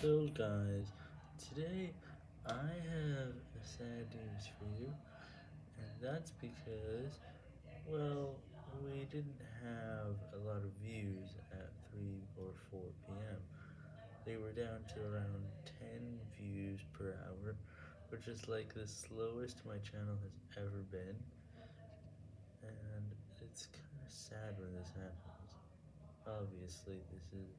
So guys, today I have sad news for you, and that's because, well, we didn't have a lot of views at 3 or 4 p.m. They were down to around 10 views per hour, which is like the slowest my channel has ever been, and it's kind of sad when this happens. Obviously, this is